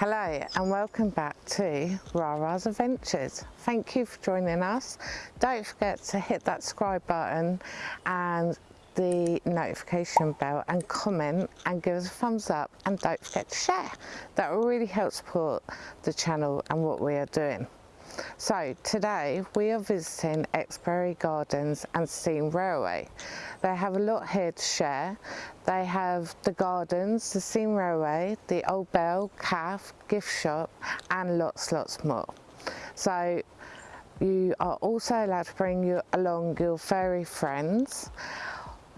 Hello and welcome back to Rara's Adventures. Thank you for joining us. Don't forget to hit that subscribe button and the notification bell and comment and give us a thumbs up and don't forget to share. That will really help support the channel and what we are doing. So today we are visiting Exbury Gardens and Steam Railway. They have a lot here to share. They have the gardens, the Steam Railway, the Old Bell, Calf, gift shop and lots lots more. So you are also allowed to bring you along your furry friends.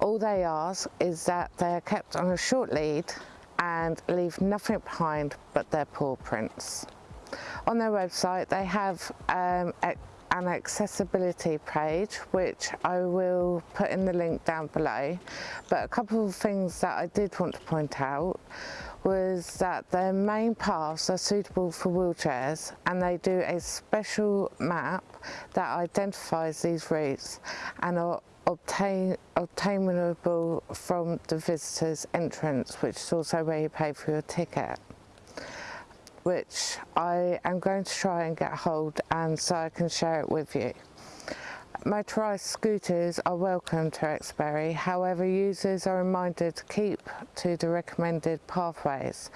All they ask is that they are kept on a short lead and leave nothing behind but their paw prints. On their website they have um, an accessibility page which I will put in the link down below. But a couple of things that I did want to point out was that their main paths are suitable for wheelchairs and they do a special map that identifies these routes and are obtain, obtainable from the visitor's entrance which is also where you pay for your ticket which I am going to try and get hold and so I can share it with you. Motorised scooters are welcome to Exbury, however users are reminded to keep to the recommended pathways.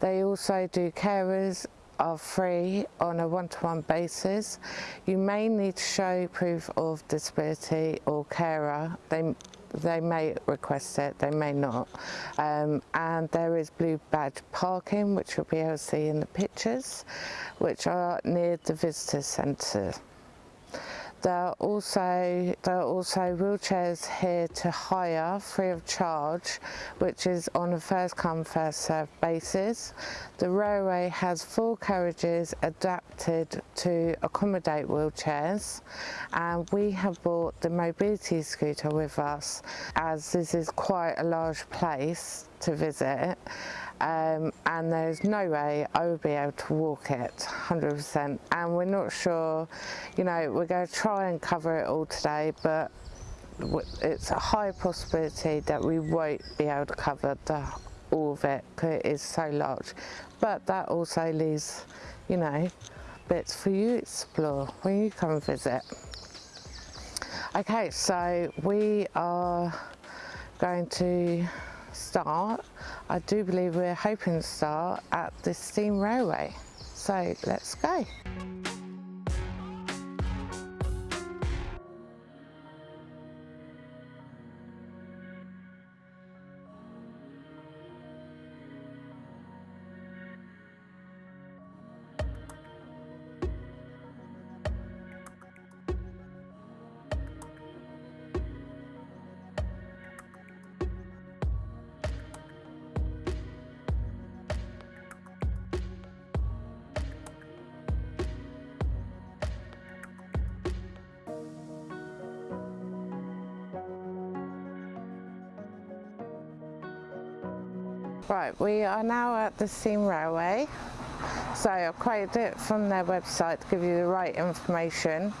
They also do carers are free on a one-to-one -one basis. You may need to show proof of disability or carer. They they may request it, they may not. Um, and there is blue badge parking, which you'll be able to see in the pictures, which are near the visitor centre. There are also there are also wheelchairs here to hire free of charge, which is on a first come first served basis. The railway has four carriages adapted to accommodate wheelchairs and we have brought the mobility scooter with us as this is quite a large place to visit um, and there's no way I would be able to walk it 100% and we're not sure you know we're going to try and cover it all today but it's a high possibility that we won't be able to cover the, all of it because it is so large. But that also leaves you know bits for you to explore when you come visit. Okay so we are going to start, I do believe we're hoping to start at the steam railway. So let's go. Right, we are now at the Steam Railway. So I've quoted it from their website to give you the right information.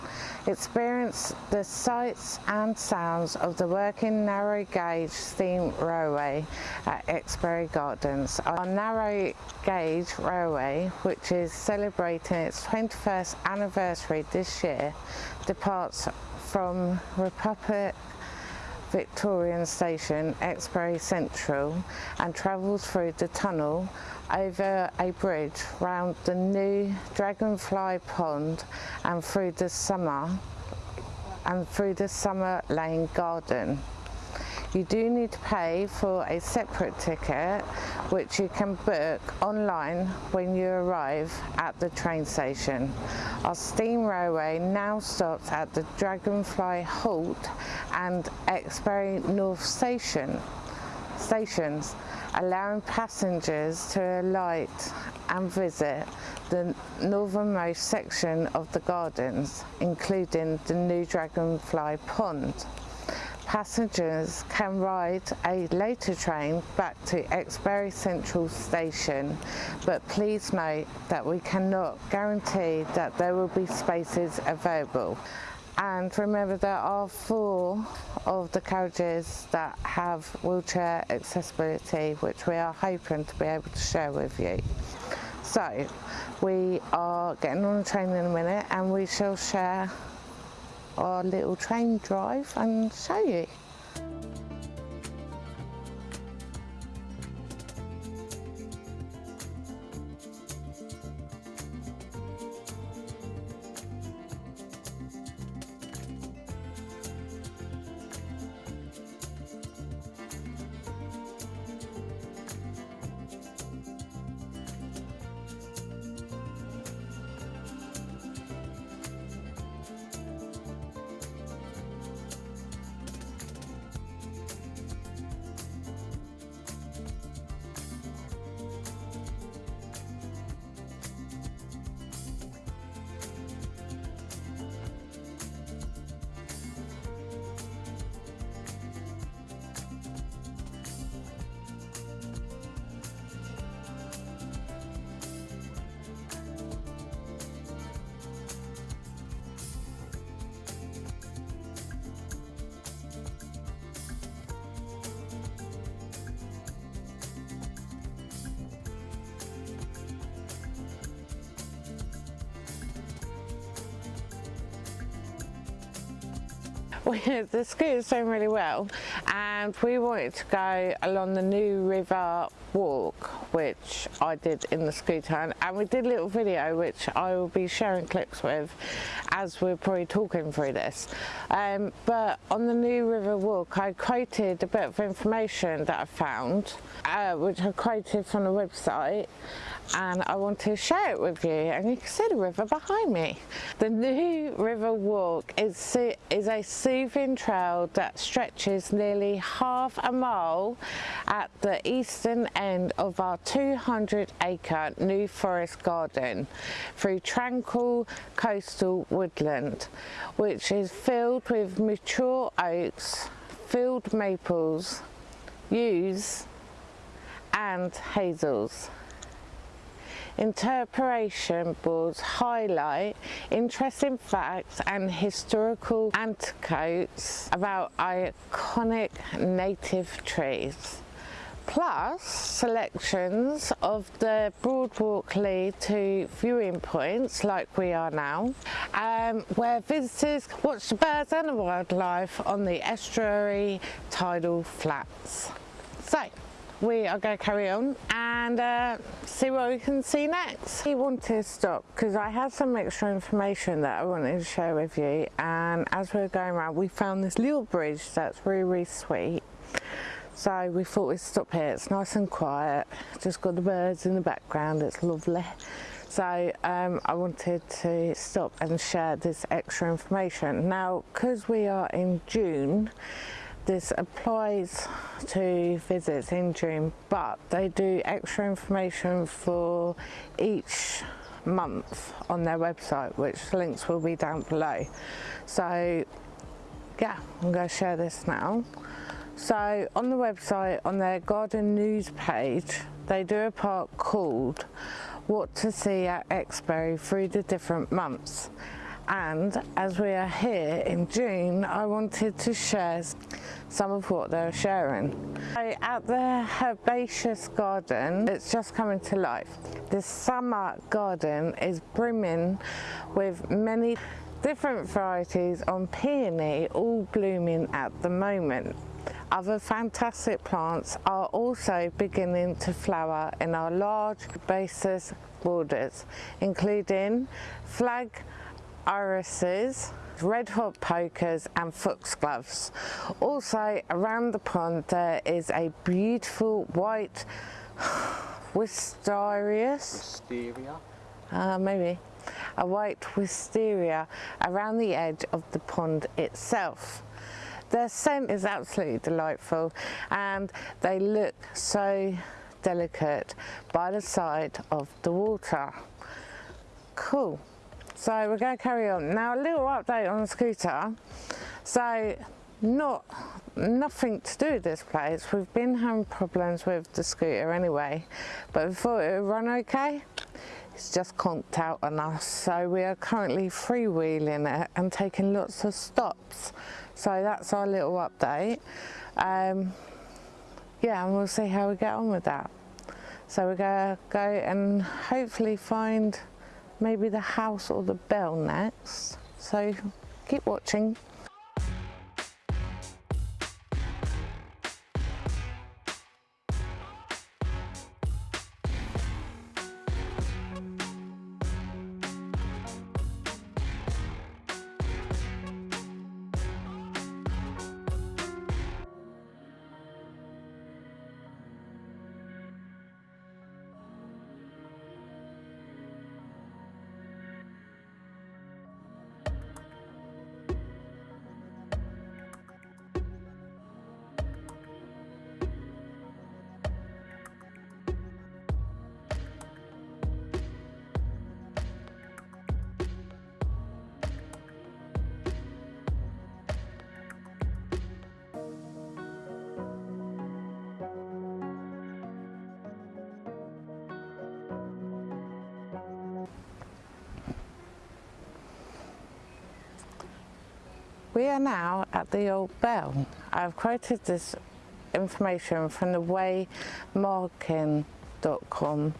Experience the sights and sounds of the working narrow gauge steam railway at Exbury Gardens. Our narrow gauge railway, which is celebrating its 21st anniversary this year, departs from Republic Victorian Station, Exbury Central and travels through the tunnel over a bridge round the new Dragonfly Pond and through the summer and through the Summer Lane Garden. You do need to pay for a separate ticket which you can book online when you arrive at the train station. Our steam railway now stops at the Dragonfly Halt and Exbury North Station stations allowing passengers to alight and visit the northernmost section of the gardens including the new Dragonfly Pond passengers can ride a later train back to Exbury Central Station but please note that we cannot guarantee that there will be spaces available and remember there are four of the carriages that have wheelchair accessibility which we are hoping to be able to share with you. So we are getting on the train in a minute and we shall share our little train drive and show you. the scooter's doing really well. And we wanted to go along the New River walk which I did in the scooter and we did a little video which I will be sharing clips with as we're probably talking through this. Um, but on the New River walk I quoted a bit of information that I found uh, which I quoted from the website. And I want to share it with you. And you can see the river behind me. The New River Walk is, is a soothing trail that stretches nearly half a mile at the eastern end of our 200 acre New Forest Garden through tranquil coastal woodland which is filled with mature oaks, field maples, yews and hazels. Interpretation boards highlight interesting facts and historical anecdotes about iconic native trees plus selections of the Broadwalk lead to viewing points like we are now um, where visitors watch the birds and the wildlife on the estuary tidal flats. So we are going to carry on and uh, see what we can see next. We wanted to stop because I had some extra information that I wanted to share with you and as we were going around we found this little bridge that's really really sweet so we thought we'd stop here, it's nice and quiet, just got the birds in the background, it's lovely. So um, I wanted to stop and share this extra information. Now, because we are in June, this applies to visits in June, but they do extra information for each month on their website, which links will be down below. So yeah, I'm to share this now. So on the website, on their garden news page, they do a part called What to See at Exbury through the different months and as we are here in June I wanted to share some of what they're sharing. So at the herbaceous garden it's just coming to life. The summer garden is brimming with many different varieties on peony all blooming at the moment. Other fantastic plants are also beginning to flower in our large herbaceous borders including flag irises, red hot pokers and foxgloves. Also around the pond there is a beautiful white wisterias. Wisteria? Uh, maybe. A white wisteria around the edge of the pond itself. Their scent is absolutely delightful and they look so delicate by the side of the water. Cool. So we're going to carry on. Now a little update on the scooter. So not nothing to do with this place. We've been having problems with the scooter anyway, but we thought it would run okay. It's just conked out on us. So we are currently freewheeling it and taking lots of stops. So that's our little update. Um, yeah, and we'll see how we get on with that. So we're to go and hopefully find maybe the house or the bell next. So keep watching. We are now at the Old Bell. I've quoted this information from the waymarking.com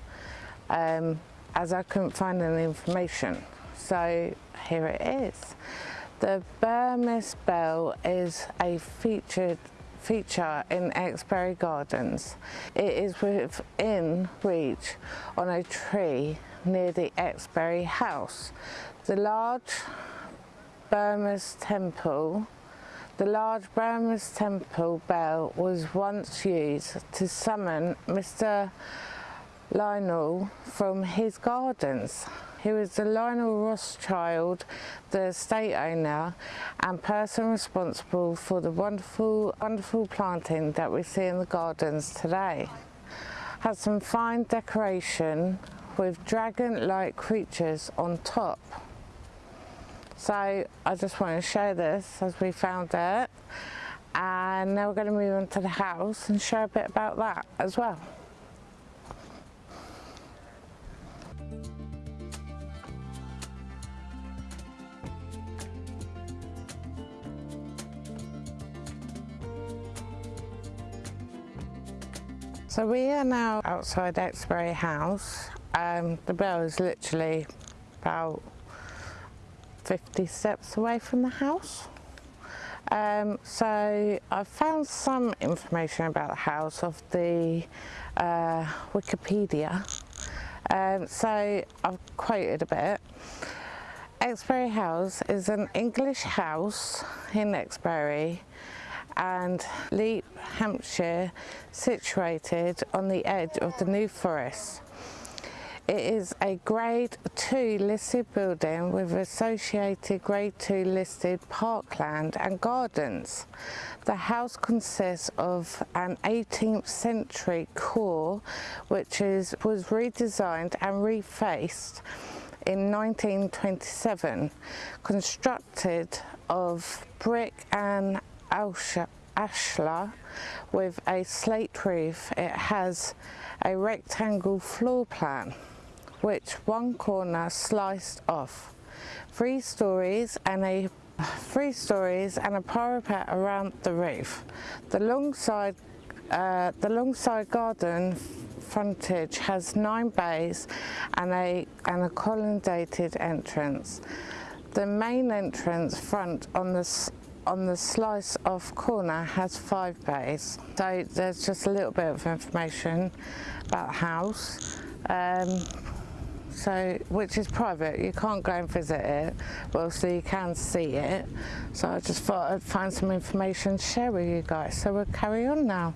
um, as I couldn't find any information. So here it is. The Burmese Bell is a featured feature in Exbury Gardens. It is within reach on a tree near the Exbury House. The large Burmese temple. The large Burmese temple bell was once used to summon Mr. Lionel from his gardens. He was the Lionel Rothschild, the estate owner and person responsible for the wonderful, wonderful planting that we see in the gardens today. Has some fine decoration with dragon-like creatures on top. So I just want to show this as we found it. And now we're going to move into the house and show a bit about that as well. So we are now outside Exbury House. Um, the bell is literally about 50 steps away from the house. Um, so I've found some information about the house of the uh, Wikipedia. Um, so I've quoted a bit. Exbury House is an English house in Exbury and Lepe, Hampshire, situated on the edge of the New Forest. It is a grade 2 listed building with associated grade 2 listed parkland and gardens. The house consists of an 18th century core which is, was redesigned and refaced in 1927, constructed of brick and ashlar with a slate roof. It has a rectangle floor plan which one corner sliced off. Three stories and a three stories and a parapet around the roof. The long side, uh, the long side garden frontage has nine bays and a and a colonnaded entrance. The main entrance front on the on the slice off corner has five bays. So there's just a little bit of information about the house. Um, so which is private you can't go and visit it well so you can see it. So I just thought I'd find some information to share with you guys. So we'll carry on now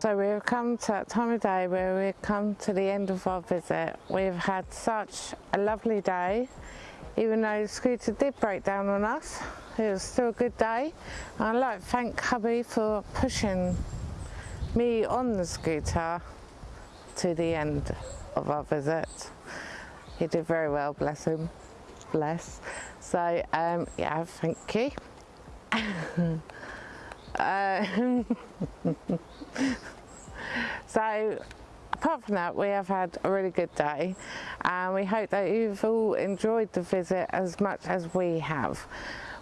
So we've come to that time of day where we've come to the end of our visit. We've had such a lovely day, even though the scooter did break down on us. It was still a good day. I'd like to thank hubby for pushing me on the scooter to the end of our visit. He did very well, bless him, bless. So um, yeah, thank you. uh, so apart from that we have had a really good day and we hope that you've all enjoyed the visit as much as we have.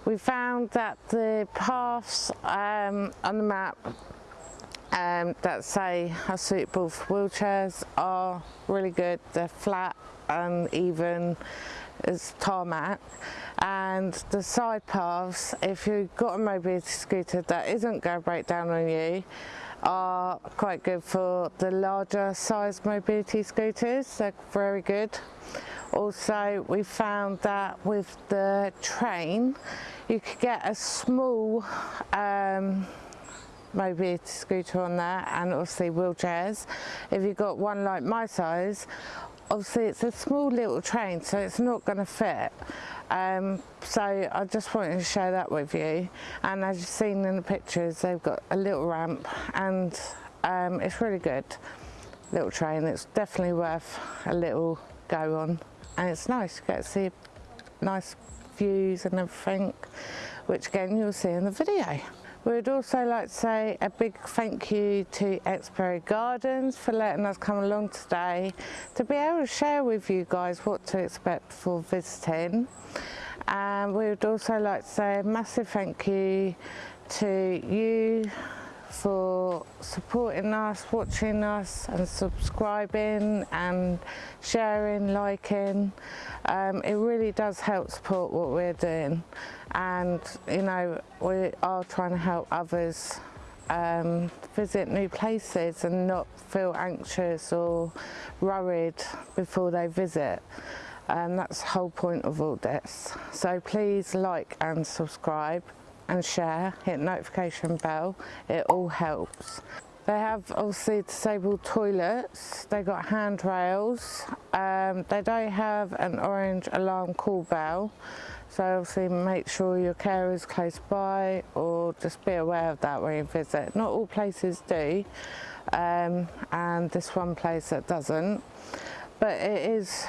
We found that the paths um, on the map um, that say are suitable for wheelchairs are really good. They're flat and as tarmac and the side paths if you've got a mobility scooter that isn't going to break down on you are quite good for the larger size mobility scooters, they're very good. Also we found that with the train you could get a small um, mobility scooter on there and obviously wheelchairs. If you've got one like my size, obviously it's a small little train so it's not going to fit. Um, so I just wanted to share that with you and as you've seen in the pictures they've got a little ramp and um, it's really good little train it's definitely worth a little go on and it's nice you get to see nice views and everything which again you'll see in the video. We'd also like to say a big thank you to Exbury Gardens for letting us come along today to be able to share with you guys what to expect for visiting. And we would also like to say a massive thank you to you for supporting us, watching us and subscribing and sharing, liking. Um, it really does help support what we're doing and you know we are trying to help others um, visit new places and not feel anxious or worried before they visit and that's the whole point of all this. So please like and subscribe and share, hit notification bell, it all helps. They have obviously disabled toilets, they got handrails, um, they don't have an orange alarm call bell, so obviously make sure your care is close by or just be aware of that when you visit. Not all places do, um, and this one place that doesn't, but it is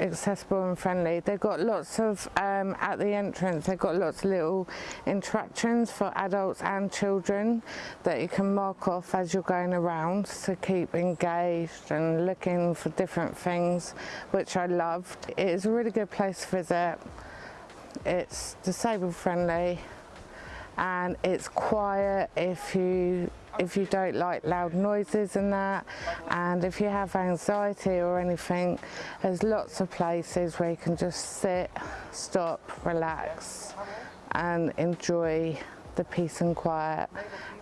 accessible and friendly. They've got lots of, um, at the entrance, they've got lots of little interactions for adults and children that you can mark off as you're going around to keep engaged and looking for different things, which I loved. It is a really good place to visit. It's disabled friendly and it's quiet if you if you don't like loud noises and that and if you have anxiety or anything there's lots of places where you can just sit stop relax and enjoy the peace and quiet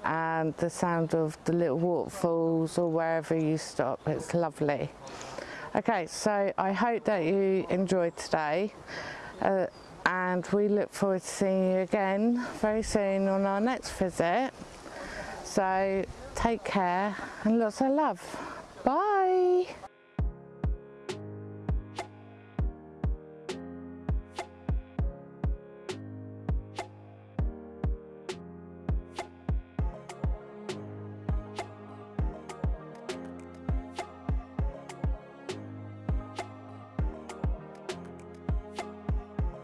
and the sound of the little waterfalls or wherever you stop. It's lovely. Okay so I hope that you enjoyed today uh, and we look forward to seeing you again very soon on our next visit so take care and lots of love. Bye.